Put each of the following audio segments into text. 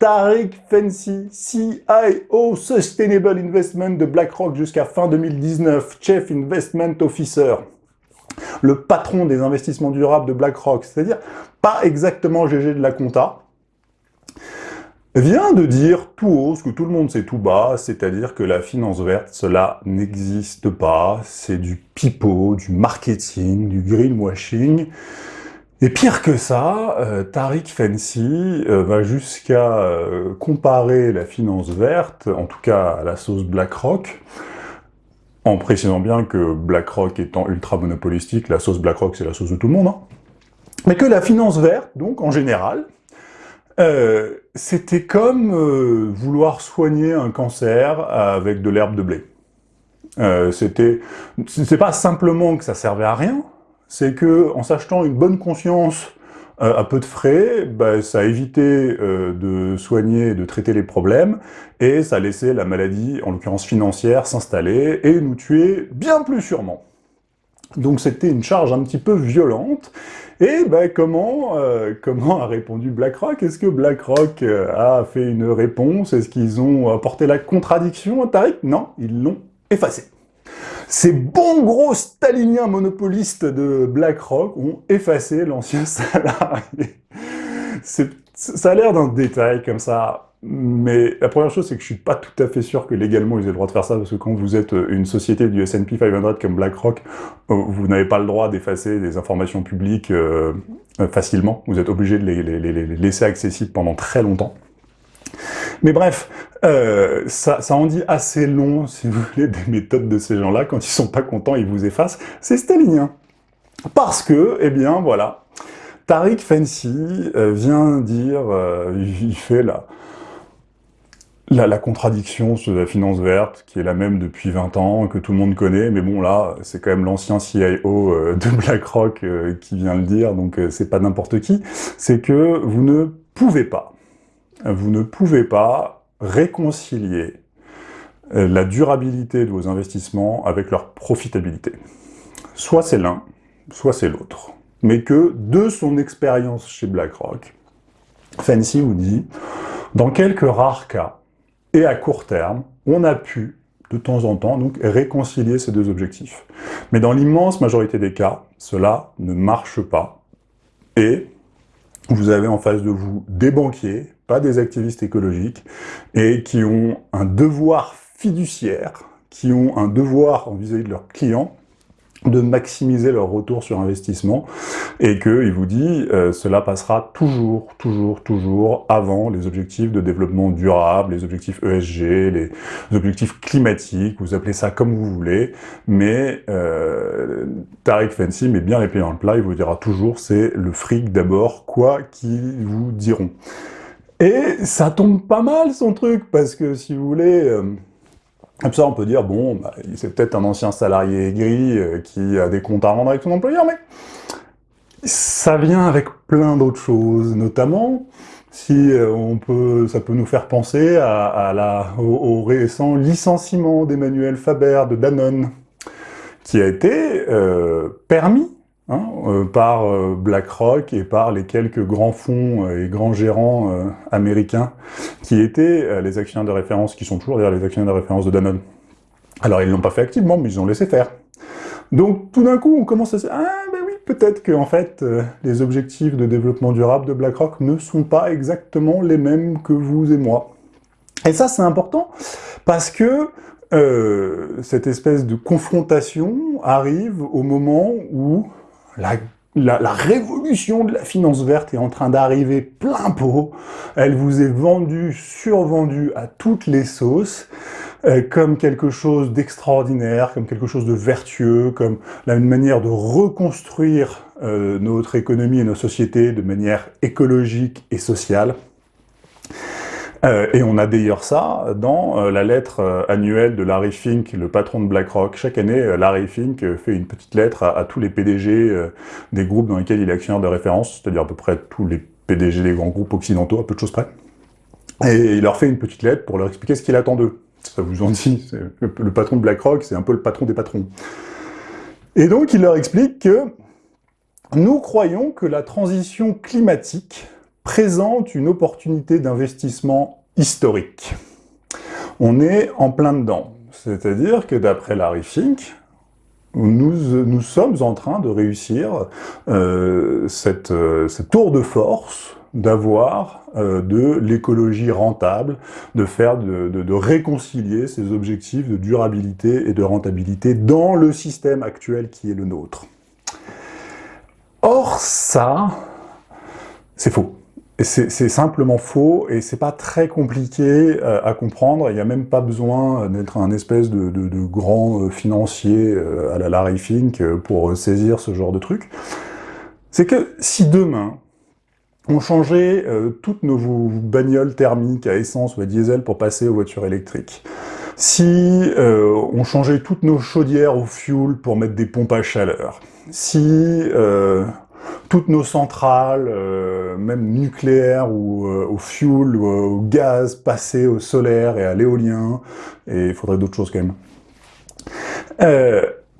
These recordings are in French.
Tariq Fancy, CIO Sustainable Investment de BlackRock jusqu'à fin 2019, Chief Investment Officer, le patron des investissements durables de BlackRock, c'est-à-dire pas exactement GG de la compta, vient de dire tout haut ce que tout le monde sait tout bas, c'est-à-dire que la finance verte, cela n'existe pas, c'est du pipeau, du marketing, du greenwashing, et pire que ça, euh, Tariq Fancy euh, va jusqu'à euh, comparer la finance verte, en tout cas à la sauce BlackRock, en précisant bien que BlackRock étant ultra monopolistique, la sauce BlackRock c'est la sauce de tout le monde, hein. mais que la finance verte, donc en général, c'était comme vouloir soigner un cancer avec de l'herbe de blé. c'était, c'est pas simplement que ça servait à rien, c'est que en s'achetant une bonne conscience euh, à peu de frais, bah, ça a évité euh, de soigner et de traiter les problèmes, et ça a laissé la maladie, en l'occurrence financière, s'installer et nous tuer bien plus sûrement. Donc c'était une charge un petit peu violente, et bah, comment, euh, comment a répondu BlackRock? Est-ce que BlackRock a fait une réponse? Est-ce qu'ils ont apporté la contradiction à Tariq Non, ils l'ont effacé. Ces bons gros staliniens monopolistes de BlackRock ont effacé l'ancien salarié. Ça a l'air d'un détail comme ça, mais la première chose, c'est que je suis pas tout à fait sûr que légalement ils aient le droit de faire ça, parce que quand vous êtes une société du S&P 500 comme BlackRock, euh, vous n'avez pas le droit d'effacer des informations publiques euh, facilement. Vous êtes obligé de les laisser accessibles pendant très longtemps. Mais bref, euh, ça, en dit assez long, si vous voulez, des méthodes de ces gens-là. Quand ils sont pas contents, ils vous effacent. C'est stalinien. Parce que, eh bien, voilà, Tariq Fancy euh, vient dire, euh, il fait la, la, la, contradiction sur la finance verte, qui est la même depuis 20 ans, que tout le monde connaît, mais bon, là, c'est quand même l'ancien CIO de BlackRock qui vient le dire, donc c'est pas n'importe qui, c'est que vous ne pouvez pas vous ne pouvez pas réconcilier euh, la durabilité de vos investissements avec leur profitabilité. Soit c'est l'un, soit c'est l'autre. Mais que, de son expérience chez BlackRock, Fancy vous dit, dans quelques rares cas, et à court terme, on a pu, de temps en temps, donc réconcilier ces deux objectifs. Mais dans l'immense majorité des cas, cela ne marche pas. Et vous avez en face de vous des banquiers, pas des activistes écologiques, et qui ont un devoir fiduciaire, qui ont un devoir vis-à-vis de leurs clients, de maximiser leur retour sur investissement et qu'il vous dit euh, cela passera toujours, toujours, toujours avant les objectifs de développement durable, les objectifs ESG, les objectifs climatiques, vous appelez ça comme vous voulez, mais euh, Fancy met bien les pieds dans le plat, il vous dira toujours c'est le fric d'abord, quoi qu'ils vous diront. Et ça tombe pas mal son truc, parce que si vous voulez... Euh, comme ça, on peut dire, bon, bah, c'est peut-être un ancien salarié aigri euh, qui a des comptes à rendre avec son employeur, mais ça vient avec plein d'autres choses, notamment si euh, on peut, ça peut nous faire penser à, au, récent licenciement d'Emmanuel Faber de Danone, qui a été permis Hein, euh, par euh, BlackRock et par les quelques grands fonds euh, et grands gérants américains qui étaient les actionnaires de référence, qui sont toujours d'ailleurs les actionnaires de référence de Danone. Alors ils l'ont pas fait activement, mais ils ont laissé faire. Donc tout d'un coup, on commence à se dire « Ah ben oui, peut-être que en fait, les objectifs de développement durable de BlackRock ne sont pas exactement les mêmes que vous et moi. » Et ça, c'est important, parce que cette espèce de confrontation arrive au moment où la, révolution de la finance verte est en train d'arriver plein pot. Elle vous est vendue, survendue à toutes les sauces, euh, comme quelque chose d'extraordinaire, comme quelque chose de vertueux, comme une manière de reconstruire euh, notre économie et nos sociétés de manière écologique et sociale. Euh, et on a d'ailleurs ça dans euh, la lettre euh, annuelle de Larry Fink, le patron de BlackRock. Chaque année, Larry Fink fait une petite lettre à, tous les PDG des groupes dans lesquels il est actionnaire de référence, c'est-à-dire à peu près tous les PDG des grands groupes occidentaux, à peu de choses près. Et il leur fait une petite lettre pour leur expliquer ce qu'il attend d'eux. Ça vous en dit, le, le patron de BlackRock, c'est un peu le patron des patrons. Et donc il leur explique que nous croyons que la transition climatique présente une opportunité d'investissement historique. On est en plein dedans. C'est-à-dire que d'après Larry Fink, nous, sommes en train de réussir euh, cette, euh, cette, tour de force d'avoir euh, de l'écologie rentable, de faire, de, réconcilier ces objectifs de durabilité et de rentabilité dans le système actuel qui est le nôtre. Or, ça, c'est faux. C'est simplement faux et c'est pas très compliqué euh, à comprendre. Il n'y a même pas besoin d'être un espèce de, de, de grand euh, financier euh, à la Larry Fink pour saisir ce genre de truc. C'est que si demain, on changeait toutes nos bagnoles thermiques à essence ou à diesel pour passer aux voitures électriques, si on changeait toutes nos chaudières au fuel pour mettre des pompes à chaleur, si toutes nos centrales, euh, même nucléaires ou euh, au fuel ou euh, au gaz, passées au solaire et à l'éolien, et il faudrait d'autres choses quand même,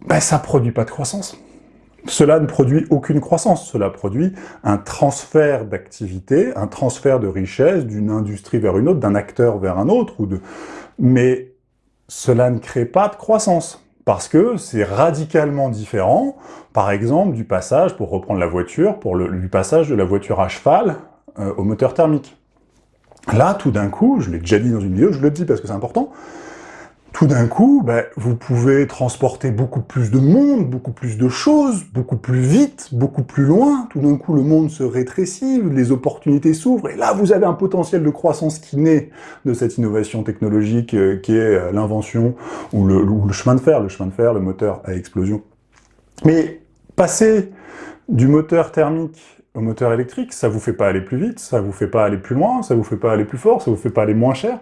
ben, ça produit pas de croissance. Cela ne produit aucune croissance, cela produit un transfert d'activité, un transfert de richesse d'une industrie vers une autre, d'un acteur vers un autre, mais cela ne crée pas de croissance parce que c'est radicalement différent, par exemple, du passage, pour reprendre la voiture, pour le, passage de la voiture à cheval euh, au moteur thermique. Là, tout d'un coup, je l'ai déjà dit dans une vidéo, je le dis parce que c'est important, tout d'un coup, ben, vous pouvez transporter beaucoup plus de monde, beaucoup plus de choses, beaucoup plus vite, beaucoup plus loin. Tout d'un coup, le monde se rétrécit, les opportunités s'ouvrent, et là, vous avez un potentiel de croissance qui naît de cette innovation technologique euh, qui est euh, l'invention ou le, le, chemin de fer, le chemin de fer, le moteur à explosion. Mais passer du moteur thermique au moteur électrique, ça vous fait pas aller plus vite, ça vous fait pas aller plus loin, ça vous fait pas aller plus fort, ça vous fait pas aller moins cher.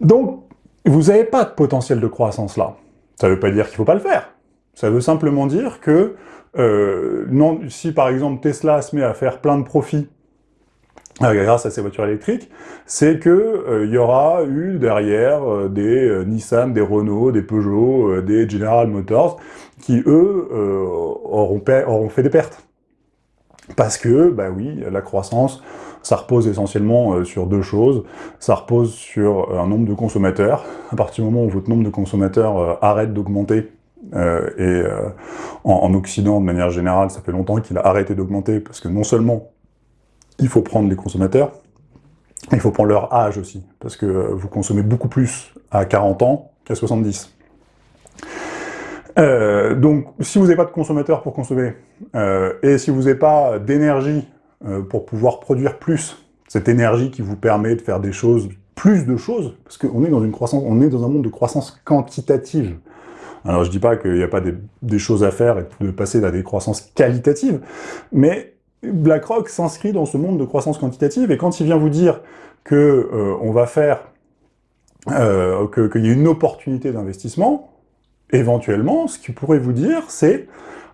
Donc, vous n'avez pas de potentiel de croissance là. Ça ne veut pas dire qu'il ne faut pas le faire. Ça veut simplement dire que euh, non, si par exemple Tesla se met à faire plein de profits euh, grâce à ses voitures électriques, c'est que euh, il y aura eu derrière des Nissan, des Renault, des Peugeot, des General Motors, qui eux auront fait des pertes. Parce que, bah oui, la croissance, ça repose essentiellement euh, sur deux choses. Ça repose sur euh, un nombre de consommateurs. À partir du moment où votre nombre de consommateurs euh, arrête d'augmenter, et en, Occident, de manière générale, ça fait longtemps qu'il a arrêté d'augmenter, parce que non seulement il faut prendre les consommateurs, il faut prendre leur âge aussi, parce que vous consommez beaucoup plus à 40 ans qu'à 70. Euh, donc, si vous n'avez pas de consommateurs pour consommer, euh, et si vous n'avez pas d'énergie euh, pour pouvoir produire plus, cette énergie qui vous permet de faire des choses, plus de choses, parce qu'on est dans une croissance, on est dans un monde de croissance quantitative. Alors je dis pas qu'il n'y a pas des, des, choses à faire et de passer à des croissances qualitatives, mais BlackRock s'inscrit dans ce monde de croissance quantitative, et quand il vient vous dire que euh, on va faire, euh, qu'il y a une opportunité d'investissement, éventuellement, ce qu'il pourrait vous dire, c'est,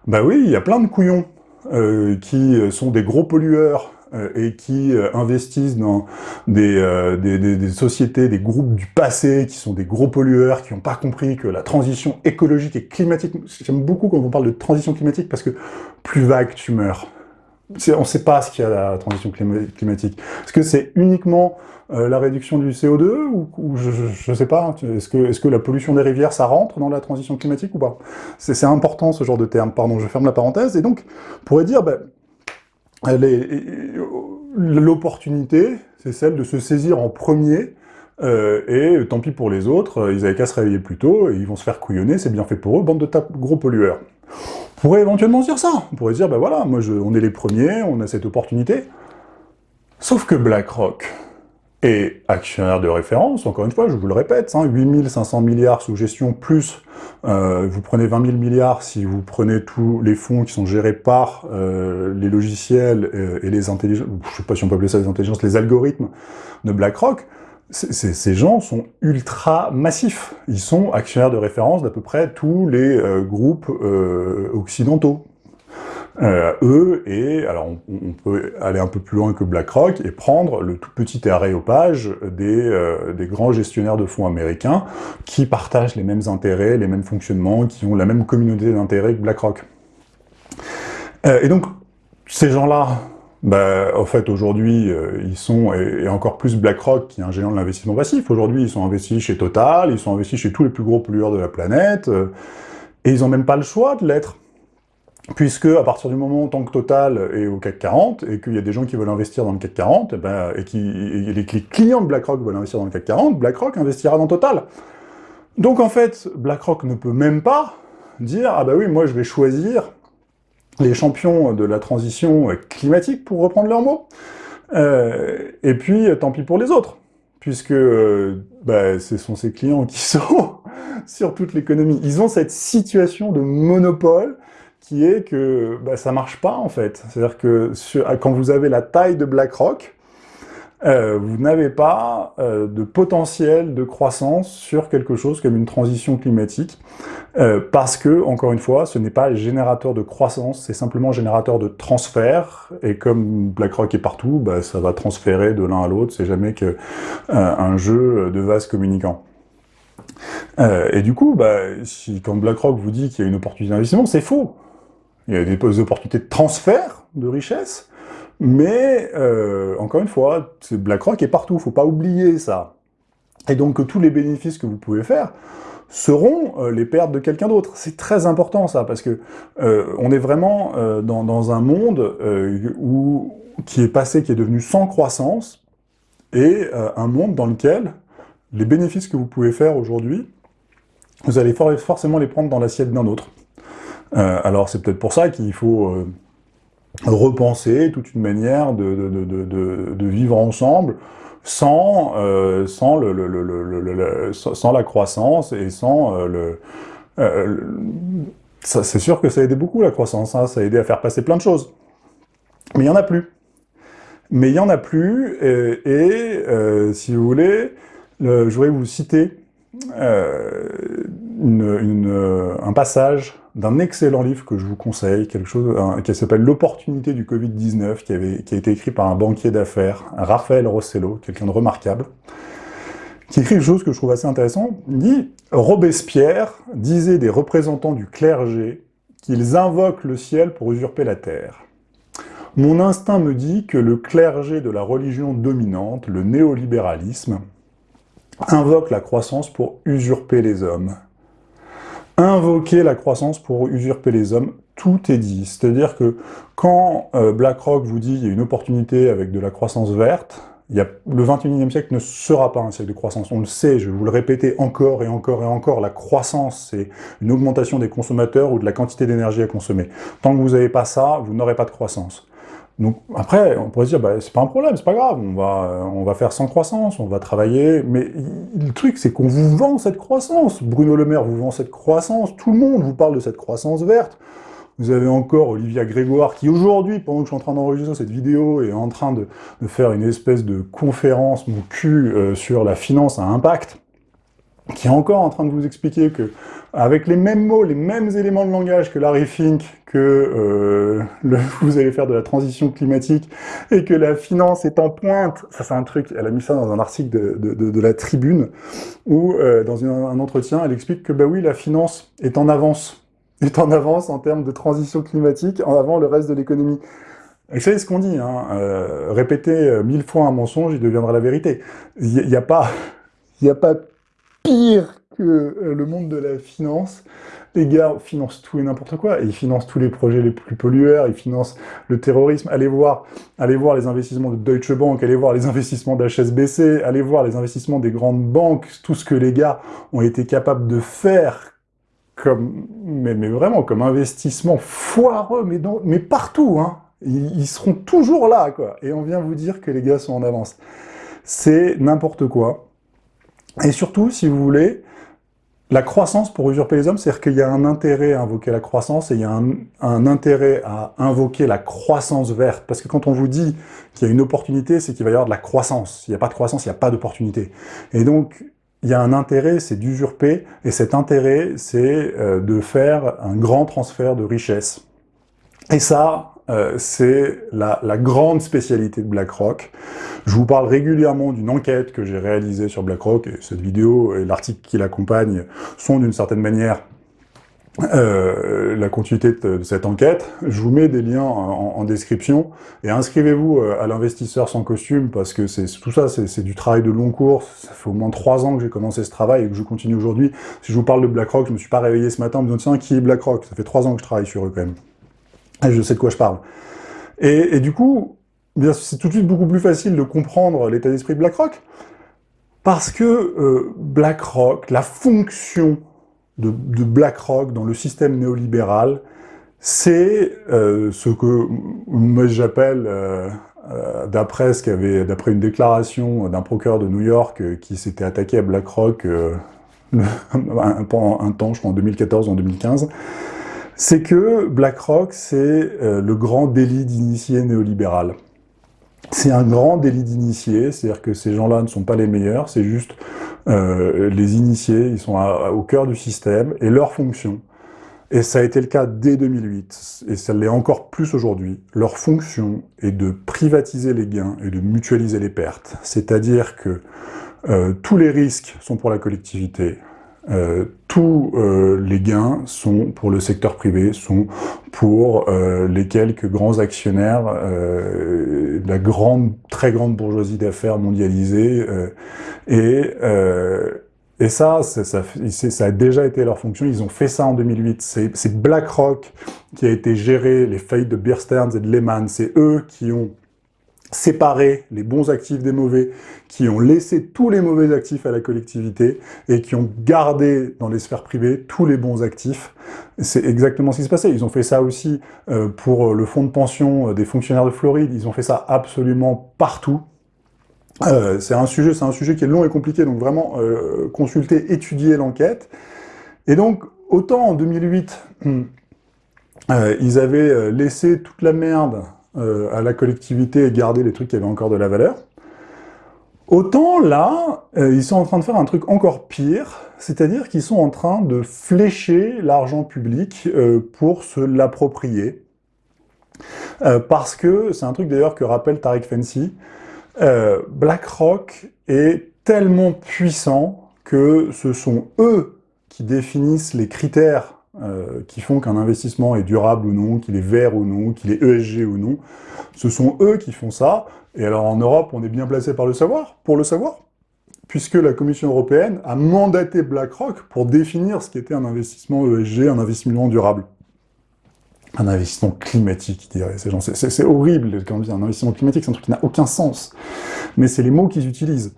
bah oui, il y a plein de couillons euh, qui sont des gros pollueurs euh, et qui euh, investissent dans des, euh, des, des, des, sociétés, des groupes du passé, qui sont des gros pollueurs, qui n'ont pas compris que la transition écologique et climatique, j'aime beaucoup quand on parle de transition climatique, parce que plus vague tu meurs. On ne sait pas ce qu'il y a la transition climatique. Est-ce que c'est uniquement euh, la réduction du CO2 ou, je ne sais pas, est-ce que, la pollution des rivières, ça rentre dans la transition climatique ou pas? C'est important ce genre de terme, pardon, je ferme la parenthèse, et donc, on pourrait dire, ben, l'opportunité, c'est celle de se saisir en premier, euh, et tant pis pour les autres, ils avaient qu'à se réveiller plus tôt, et ils vont se faire couillonner, c'est bien fait pour eux, bande de gros pollueurs. Pourrait éventuellement dire ça, on pourrait dire, ben voilà, moi je, on est les premiers, on a cette opportunité, sauf que BlackRock, et actionnaire de référence, encore une fois, je vous le répète, hein, 8500 milliards sous gestion, plus euh, vous prenez 20 000 milliards si vous prenez tous les fonds qui sont gérés par euh, les logiciels euh, et les intelligences, je sais pas si on peut appeler ça les intelligences, les algorithmes de BlackRock, ces gens sont ultra massifs. Ils sont actionnaires de référence d'à peu près tous les euh, groupes euh, occidentaux. Euh, eux, et alors on, peut aller un peu plus loin que BlackRock et prendre le tout petit aréopage des, des grands gestionnaires de fonds américains qui partagent les mêmes intérêts, les mêmes fonctionnements, qui ont la même communauté d'intérêts que BlackRock. Et donc, ces gens-là, bah, en fait, aujourd'hui, euh, ils sont, et, encore plus BlackRock, qui est un géant de l'investissement passif, aujourd'hui, ils sont investis chez Total, ils sont investis chez tous les plus gros pollueurs de la planète, euh, et ils n'ont même pas le choix de l'être. Puisque, à partir du moment tant que Total est au CAC 40, et qu'il y a des gens qui veulent investir dans le CAC 40, et, ben, et, qui, et les clients de BlackRock veulent investir dans le CAC 40, BlackRock investira dans Total. Donc en fait, BlackRock ne peut même pas dire « Ah bah oui, moi je vais choisir les champions de la transition climatique, pour reprendre leurs mots, euh, et puis tant pis pour les autres, puisque euh, bah, ce sont ces clients qui sont sur toute l'économie. Ils ont cette situation de monopole qui est que bah, ça marche pas en fait. C'est-à-dire que quand vous avez la taille de BlackRock, euh, vous n'avez pas euh, de potentiel de croissance sur quelque chose comme une transition climatique, euh, parce que, encore une fois, ce n'est pas générateur de croissance, c'est simplement générateur de transfert, et comme BlackRock est partout, bah, ça va transférer de l'un à l'autre, c'est jamais que un jeu de vases communicants. et du coup, bah, quand BlackRock vous dit qu'il y a une opportunité d'investissement, c'est faux. Il y a des opportunités de transfert de richesse, mais, euh, encore une fois, BlackRock est partout, faut pas oublier ça. Et donc tous les bénéfices que vous pouvez faire seront euh, les pertes de quelqu'un d'autre. C'est très important ça, parce que euh, on est vraiment dans, dans, un monde où, qui est passé, qui est devenu sans croissance, et un monde dans lequel les bénéfices que vous pouvez faire aujourd'hui, vous allez forcément les prendre dans l'assiette d'un autre. alors c'est peut-être pour ça qu'il faut repenser toute une manière de, de, de, de vivre ensemble sans, euh, sans, le, le, le, sans la croissance et sans euh, le... Euh, c'est sûr que ça a aidé beaucoup la croissance, hein, ça a aidé à faire passer plein de choses. Mais il n'y en a plus. Mais il n'y en a plus, et, et si vous voulez, je voudrais vous citer une, une, un passage d'un excellent livre que je vous conseille, quelque chose qui s'appelle L'opportunité du Covid-19, qui, qui a été écrit par un banquier d'affaires, Raphaël Rossello, quelqu'un de remarquable, qui écrit quelque chose que je trouve assez intéressant. Il dit « Robespierre disait des représentants du clergé qu'ils invoquent le ciel pour usurper la terre. Mon instinct me dit que le clergé de la religion dominante, le néolibéralisme, invoque la croissance pour usurper les hommes invoquer la croissance pour usurper les hommes, tout est dit. C'est-à-dire que quand euh, BlackRock vous dit qu'il y a une opportunité avec de la croissance verte, il le 21e siècle ne sera pas un siècle de croissance. On le sait, je vais vous le répéter encore et encore et encore, la croissance, c'est une augmentation des consommateurs ou de la quantité d'énergie à consommer. Tant que vous n'avez pas ça, vous n'aurez pas de croissance. Donc après, on pourrait se dire, bah, c'est pas un problème, c'est pas grave, on va, on va faire sans croissance, on va travailler, mais le truc, c'est qu'on vous vend cette croissance. Bruno Le Maire vous vend cette croissance, tout le monde vous parle de cette croissance verte. Vous avez encore Olivia Grégoire qui aujourd'hui, pendant que je suis en train d'enregistrer cette vidéo, est en train de, faire une espèce de conférence, mon cul, euh, sur la finance à impact qui est encore en train de vous expliquer que, avec les mêmes mots, les mêmes éléments de langage que Larry Fink, que euh, vous allez faire de la transition climatique, et que la finance est en pointe, ça c'est un truc, elle a mis ça dans un article de, la Tribune, où euh, dans un entretien, elle explique que bah oui, la finance est en avance, est en avance en termes de transition climatique, en avant le reste de l'économie. Et c'est ce qu'on dit, hein, euh, répéter mille fois un mensonge, il deviendra la vérité. Il n'y a pas... Il a pas pire que euh, le monde de la finance. Les gars financent tout et n'importe quoi, ils financent tous les projets les plus pollueurs, ils financent le terrorisme. Allez voir, allez voir les investissements de Deutsche Bank, allez voir les investissements d'HSBC, allez voir les investissements des grandes banques, tout ce que les gars ont été capables de faire comme, mais, vraiment, comme investissement foireux, mais, mais partout, hein. Ils, ils seront toujours là, quoi. Et on vient vous dire que les gars sont en avance. C'est n'importe quoi. Et surtout, si vous voulez, la croissance pour usurper les hommes, c'est-à-dire qu'il y a un intérêt à invoquer la croissance et il y a un, intérêt à invoquer la croissance verte. Parce que quand on vous dit qu'il y a une opportunité, c'est qu'il va y avoir de la croissance. S'il n'y a pas de croissance, il n'y a pas d'opportunité. Et donc, il y a un intérêt, c'est d'usurper, et cet intérêt, c'est euh, de faire un grand transfert de richesse. Et ça, euh, c'est la, la, grande spécialité de BlackRock. Je vous parle régulièrement d'une enquête que j'ai réalisée sur BlackRock, et cette vidéo et l'article qui l'accompagne sont d'une certaine manière euh, la continuité de, cette enquête. Je vous mets des liens en, description et inscrivez-vous euh, à l'investisseur sans costume parce que c'est tout ça, c'est du travail de long cours. Ça fait au moins trois ans que j'ai commencé ce travail et que je continue aujourd'hui. Si je vous parle de BlackRock, je me suis pas réveillé ce matin en me disant tiens qui est BlackRock? Ça fait trois ans que je travaille sur eux quand même. Et je sais de quoi je parle. Et, du coup, c'est tout de suite beaucoup plus facile de comprendre l'état d'esprit de BlackRock parce que euh, BlackRock, la fonction de, BlackRock dans le système néolibéral, c'est euh, ce que j'appelle, euh, d'après d'après une déclaration d'un procureur de New York qui s'était attaqué à BlackRock pendant un temps, je crois en 2014 ou en 2015, c'est que BlackRock, c'est le grand délit d'initié néolibéral. C'est un grand délit d'initié, c'est-à-dire que ces gens-là ne sont pas les meilleurs, c'est juste euh, les initiés, ils sont au cœur du système, et leur fonction, et ça a été le cas dès 2008, et ça l'est encore plus aujourd'hui, leur fonction est de privatiser les gains et de mutualiser les pertes. C'est-à-dire que euh, tous les risques sont pour la collectivité, euh, tous euh, les gains sont pour le secteur privé, sont pour euh, les quelques grands actionnaires, la grande, très grande bourgeoisie d'affaires mondialisée, et et ça, ça, a déjà été leur fonction, ils ont fait ça en 2008. C'est BlackRock qui a été géré, les faillites de Bear Stearns et de Lehman, c'est eux qui ont séparer les bons actifs des mauvais, qui ont laissé tous les mauvais actifs à la collectivité et qui ont gardé dans les sphères privées tous les bons actifs. C'est exactement ce qui se passait. Ils ont fait ça aussi euh, pour le fonds de pension euh, des fonctionnaires de Floride. Ils ont fait ça absolument partout. Euh, c'est un sujet, c'est un sujet qui est long et compliqué, donc vraiment consulter, étudier l'enquête. Et donc, autant en 2008, ils avaient laissé toute la merde euh, à la collectivité et garder les trucs qui avaient encore de la valeur. Autant là, euh, ils sont en train de faire un truc encore pire, c'est-à-dire qu'ils sont en train de flécher l'argent public euh, pour se l'approprier. parce que, c'est un truc d'ailleurs que rappelle Tariq Fancy, BlackRock est tellement puissant que ce sont eux qui définissent les critères euh, qui font qu'un investissement est durable ou non, qu'il est vert ou non, qu'il est ESG ou non. Ce sont eux qui font ça. Et alors en Europe, on est bien placé par le savoir, pour le savoir, puisque la Commission européenne a mandaté BlackRock pour définir ce qu'était un investissement ESG, un investissement durable. Un investissement climatique, diraient ces gens. C'est horrible quand on dit un investissement climatique, c'est un truc qui n'a aucun sens. Mais c'est les mots qu'ils utilisent.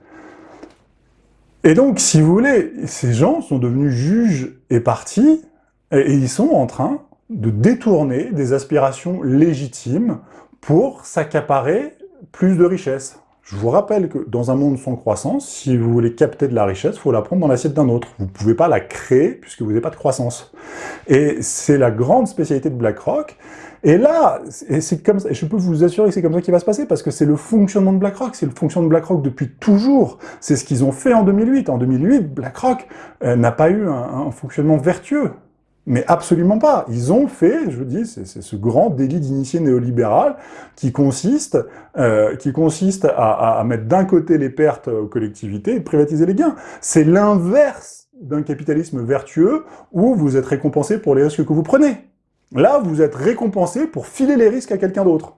Et donc, si vous voulez, ces gens sont devenus juges et partis et ils sont en train de détourner des aspirations légitimes pour s'accaparer plus de richesses. Je vous rappelle que dans un monde sans croissance, si vous voulez capter de la richesse, il faut la prendre dans l'assiette d'un autre. Vous ne pouvez pas la créer puisque vous n'avez pas de croissance. Et c'est la grande spécialité de BlackRock. Et là, c'est comme ça, je peux vous assurer que c'est comme ça qu'il va se passer, parce que c'est le fonctionnement de BlackRock, c'est le fonctionnement de BlackRock depuis toujours. C'est ce qu'ils ont fait en 2008. En 2008, BlackRock euh, n'a pas eu un fonctionnement vertueux. Mais absolument pas. Ils ont fait, je vous dis, c'est ce grand délit d'initié néolibéral qui consiste, euh, qui consiste à, mettre d'un côté les pertes aux collectivités et privatiser les gains. C'est l'inverse d'un capitalisme vertueux où vous êtes récompensé pour les risques que vous prenez. Là, vous êtes récompensé pour filer les risques à quelqu'un d'autre.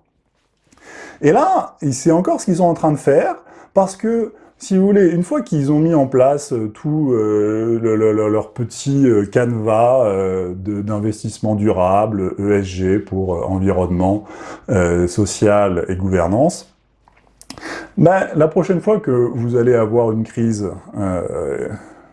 Et là, c'est encore ce qu'ils sont en train de faire, parce que si vous voulez, une fois qu'ils ont mis en place euh, tout euh, leur petit euh, canevas d'investissement durable, ESG pour environnement, social et gouvernance, ben, la prochaine fois que vous allez avoir une crise,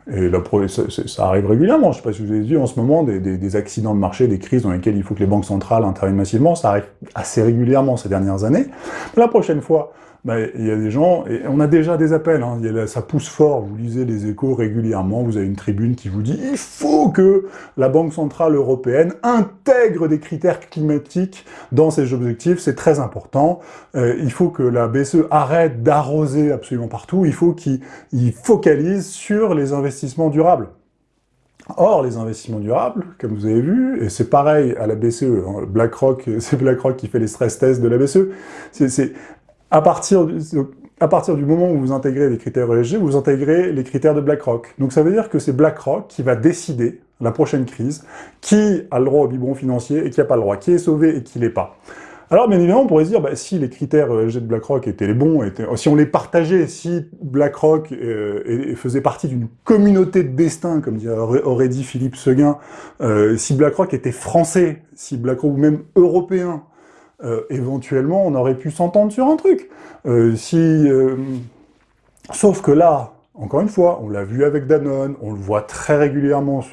et ça, arrive régulièrement, je ne sais pas si vous avez vu en ce moment, des, accidents de marché, des crises dans lesquelles il faut que les banques centrales interviennent massivement, ça arrive assez régulièrement ces dernières années. La prochaine fois bah, il y a des gens, et on a déjà des appels, hein, ça pousse fort, vous lisez les échos régulièrement, vous avez une tribune qui vous dit « il faut que la Banque Centrale Européenne intègre des critères climatiques dans ses objectifs, c'est très important, euh, il faut que la BCE arrête d'arroser absolument partout, il faut qu'il focalise sur les investissements durables ». Or, les investissements durables, comme vous avez vu, et c'est pareil à la BCE, hein, BlackRock, c'est BlackRock qui fait les stress tests de la BCE, à partir, du, moment où vous intégrez les critères ESG, vous intégrez les critères de BlackRock. Donc ça veut dire que c'est BlackRock qui va décider, la prochaine crise, qui a le droit au biberon financier et qui n'a pas le droit, qui est sauvé et qui l'est pas. Alors, bien évidemment, on pourrait se dire, bah, si les critères ESG de BlackRock étaient les bons, si on les partageait, si BlackRock euh, faisait partie d'une communauté de destin, comme aurait dit Philippe Seguin, euh, si BlackRock était français, si BlackRock ou même européen, euh, éventuellement, on aurait pu s'entendre sur un truc. si, sauf que là, encore une fois, on l'a vu avec Danone, on le voit très régulièrement,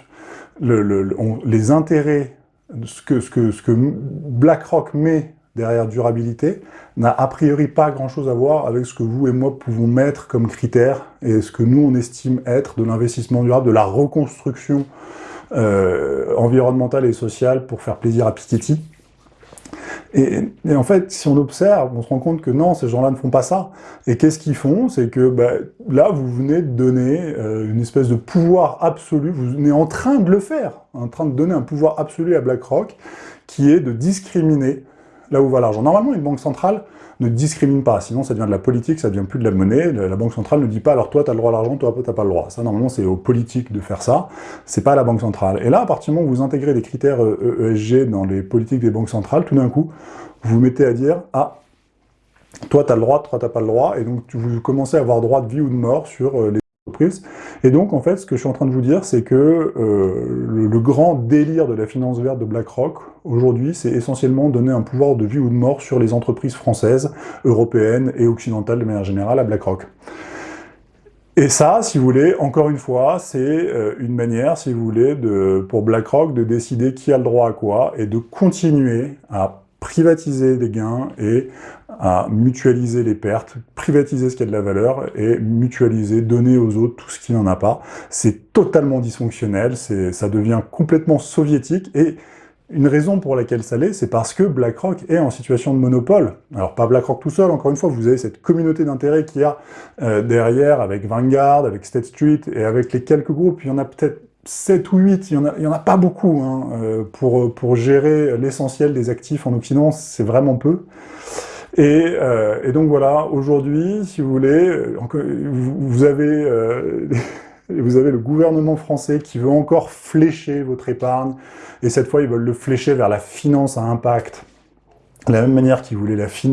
les intérêts, ce que, BlackRock met derrière durabilité, n'a a priori pas grand-chose à voir avec ce que vous et moi pouvons mettre comme critère et ce que nous, on estime être de l'investissement durable, de la reconstruction euh, environnementale et sociale pour faire plaisir à Piketty. Et, en fait, si on observe, on se rend compte que non, ces gens-là ne font pas ça. Et qu'est-ce qu'ils font? C'est que bah, là, vous venez de donner euh, une espèce de pouvoir absolu, vous venez en train de le faire, en train de donner un pouvoir absolu à BlackRock, qui est de discriminer là où va l'argent. Normalement, une banque centrale ne discrimine pas, sinon ça devient de la politique, ça devient plus de la monnaie, la banque centrale ne dit pas alors toi tu as le droit à l'argent, toi tu n'as pas le droit. Ça normalement c'est aux politiques de faire ça, c'est pas à la banque centrale. Et là, à partir du moment où vous intégrez des critères ESG euh, dans les politiques des banques centrales, tout d'un coup, vous vous mettez à dire ah, toi tu as le droit, toi tu n'as pas le droit, et donc vous commencez à avoir droit de vie ou de mort sur euh, les et donc, en fait, ce que je suis en train de vous dire, c'est que euh, le, grand délire de la finance verte de BlackRock, aujourd'hui, c'est essentiellement donner un pouvoir de vie ou de mort sur les entreprises françaises, européennes et occidentales de manière générale à BlackRock. Et ça, si vous voulez, encore une fois, c'est euh, une manière, si vous voulez, de, pour BlackRock de décider qui a le droit à quoi et de continuer à privatiser les gains et à mutualiser les pertes, privatiser ce qui a de la valeur et mutualiser, donner aux autres tout ce qui n'en a pas. C'est totalement dysfonctionnel, ça devient complètement soviétique et une raison pour laquelle ça l'est, c'est parce que BlackRock est en situation de monopole. Alors pas BlackRock tout seul, encore une fois, vous avez cette communauté d'intérêts qu'il y a euh, derrière avec Vanguard, avec State Street et avec les quelques groupes, il y en a peut-être 7 ou 8, il n'y en, a pas beaucoup hein, euh, pour, pour gérer l'essentiel des actifs en Occident, c'est vraiment peu. Et, euh, donc voilà, aujourd'hui, si vous voulez, euh, vous, avez, vous avez le gouvernement français qui veut encore flécher votre épargne, et cette fois, ils veulent le flécher vers la finance à impact, la même manière qu'ils voulaient la fin...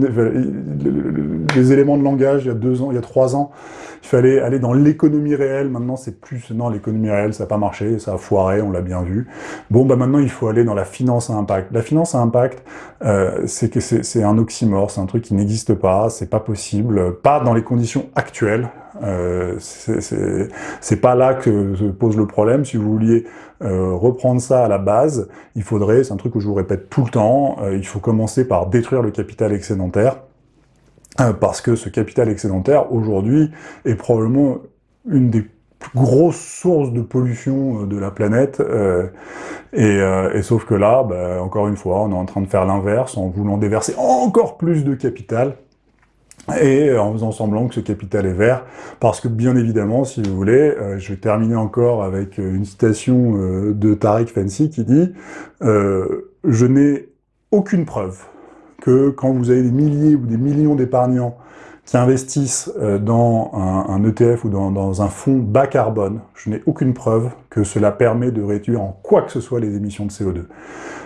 les éléments de langage il y a deux ans, il y a trois ans, il fallait aller dans l'économie réelle, maintenant c'est plus, non l'économie réelle ça n'a pas marché, ça a foiré, on l'a bien vu. Bon bah maintenant il faut aller dans la finance à impact. La finance à impact, euh, c'est que c'est un oxymore, c'est un truc qui n'existe pas, c'est pas possible, pas dans les conditions actuelles, euh, c'est pas là que se pose le problème. Si vous vouliez euh, reprendre ça à la base, il faudrait, c'est un truc que je vous répète tout le temps, euh, il faut commencer par détruire le capital excédentaire, parce que ce capital excédentaire, aujourd'hui, est probablement une des plus grosses sources de pollution de la planète, et, et, sauf que là, bah, encore une fois, on est en train de faire l'inverse, en voulant déverser encore plus de capital, et en faisant semblant que ce capital est vert, parce que bien évidemment, si vous voulez, euh, je vais terminer encore avec euh, une citation euh, de Tariq Fancy qui dit Je n'ai aucune preuve que quand vous avez des milliers ou des millions d'épargnants qui investissent dans un, ETF ou dans, dans, un fonds bas carbone, je n'ai aucune preuve que cela permet de réduire en quoi que ce soit les émissions de CO2.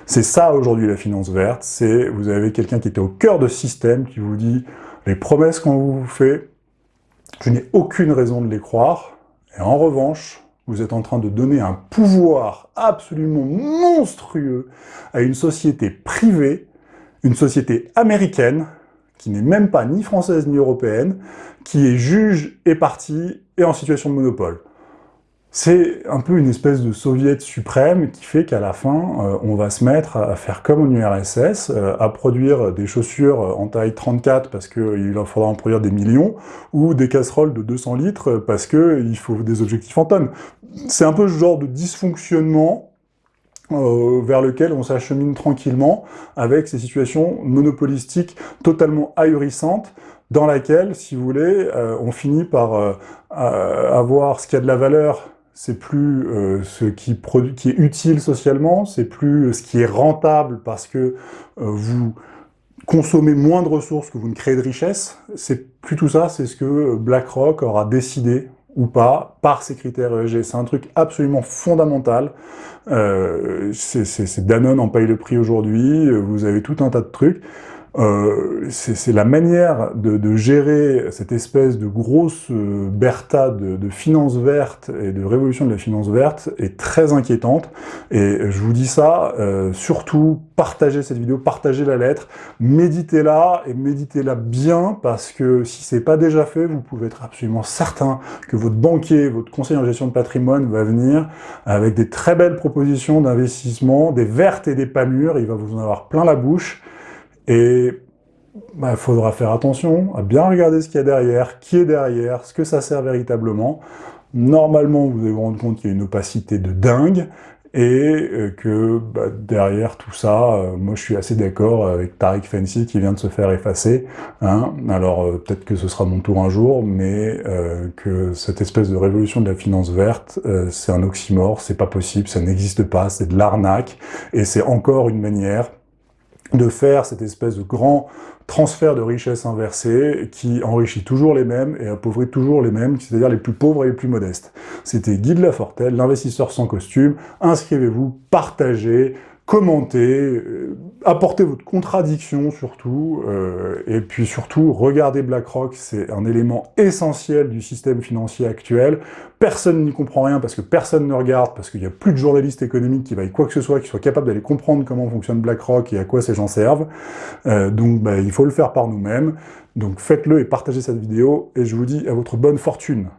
C'est ça aujourd'hui la finance verte, c'est vous avez quelqu'un qui était au cœur de système qui vous dit les promesses qu'on vous fait, je n'ai aucune raison de les croire. Et en revanche, vous êtes en train de donner un pouvoir absolument monstrueux à une société privée, une société américaine, qui n'est même pas ni française ni européenne, qui est juge et partie et en situation de monopole. C'est un peu une espèce de soviet suprême qui fait qu'à la fin, euh, on va se mettre à faire comme en URSS, euh, à produire des chaussures en taille 34 parce qu'il faudra en produire des millions, ou des casseroles de 200 litres parce qu'il faut des objectifs en tonnes. C'est un peu ce genre de dysfonctionnement euh, vers lequel on s'achemine tranquillement avec ces situations monopolistiques totalement ahurissantes dans laquelle, si vous voulez, on finit par avoir ce qui a de la valeur c'est plus euh, ce qui, est utile socialement, c'est plus ce qui est rentable parce que euh, vous consommez moins de ressources que vous ne créez de richesse, c'est plus tout ça, c'est ce que BlackRock aura décidé ou pas par ces critères ESG. C'est un truc absolument fondamental. Euh, c'est Danone en paye le prix aujourd'hui, vous avez tout un tas de trucs. Euh, c'est la manière de, gérer cette espèce de grosse euh, bertha de, de finances vertes et de révolution de la finance verte est très inquiétante. Et je vous dis ça, euh, surtout, partagez cette vidéo, partagez la lettre, méditez-la, et méditez-la bien, parce que si c'est pas déjà fait, vous pouvez être absolument certain que votre banquier, votre conseiller en gestion de patrimoine va venir avec des très belles propositions d'investissement, des vertes et des pas mûres, il va vous en avoir plein la bouche, et il bah, faudra faire attention à bien regarder ce qu'il y a derrière, qui est derrière, ce que ça sert véritablement. Normalement, vous allez vous rendre compte qu'il y a une opacité de dingue, et euh, que bah, derrière tout ça, euh, moi je suis assez d'accord avec Tariq Fancy qui vient de se faire effacer. Hein. Alors euh, peut-être que ce sera mon tour un jour, mais que cette espèce de révolution de la finance verte, c'est un oxymore, c'est pas possible, ça n'existe pas, c'est de l'arnaque, et c'est encore une manière de faire cette espèce de grand transfert de richesse inversée qui enrichit toujours les mêmes et appauvrit toujours les mêmes, c'est-à-dire les plus pauvres et les plus modestes. C'était Guy de Lafortelle, l'investisseur sans costume. Inscrivez-vous, partagez, commentez, euh, apportez votre contradiction surtout, euh, et puis surtout, regardez BlackRock, c'est un élément essentiel du système financier actuel. Personne n'y comprend rien parce que personne ne regarde, parce qu'il n'y a plus de journalistes économiques qui vaillent quoi que ce soit, qui soient capables d'aller comprendre comment fonctionne BlackRock et à quoi ces gens servent. Euh, donc bah, il faut le faire par nous-mêmes. Donc faites-le et partagez cette vidéo, et je vous dis à votre bonne fortune.